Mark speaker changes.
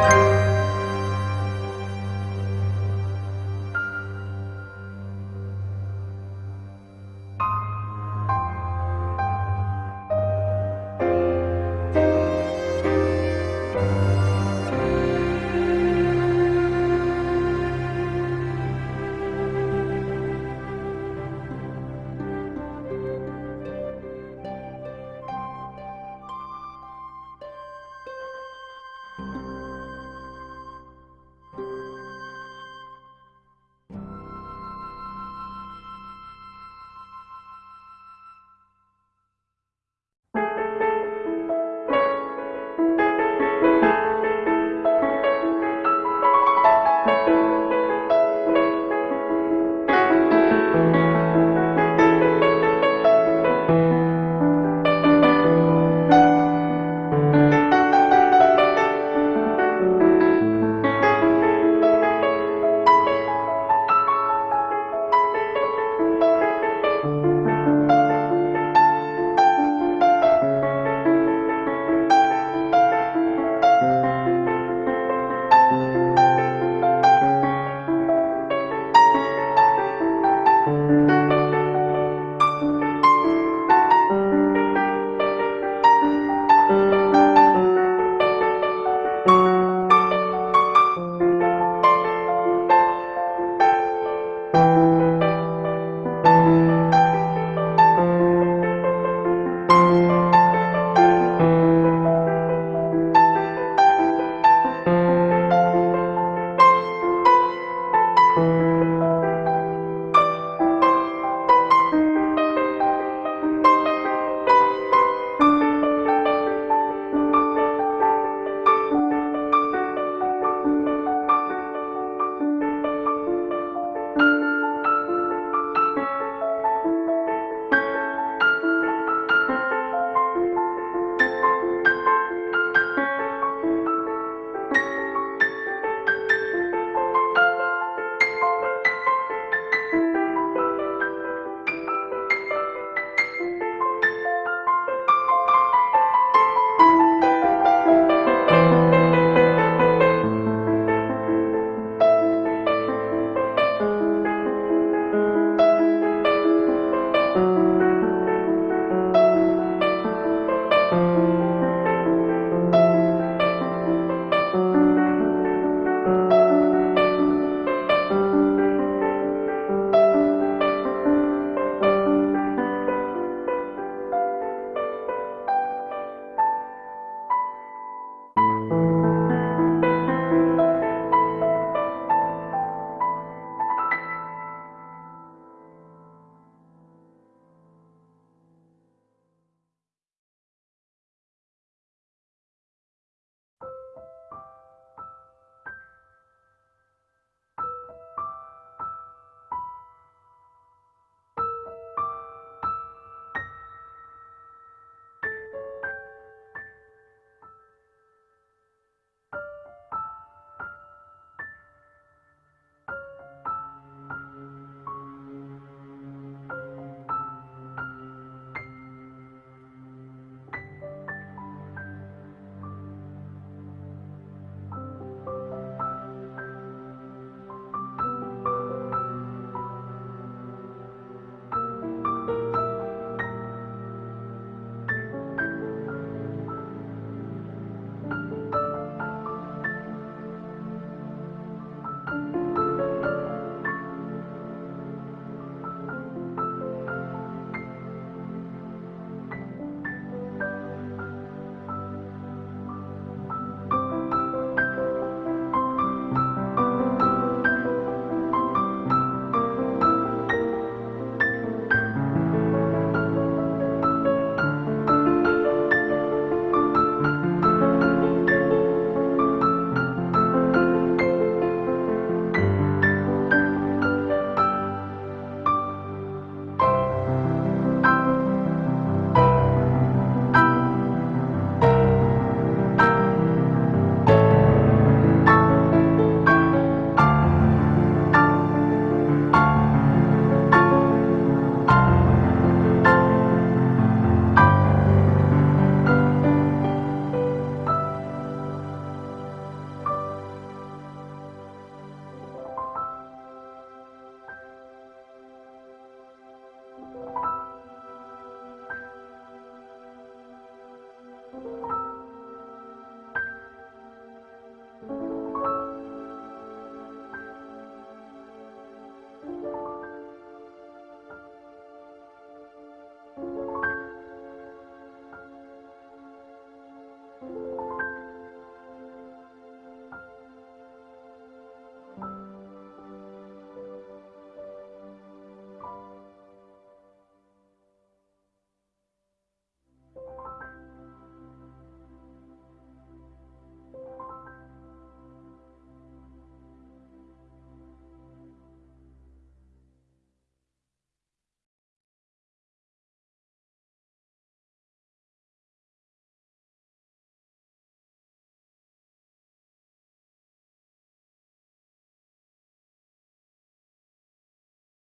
Speaker 1: Bye.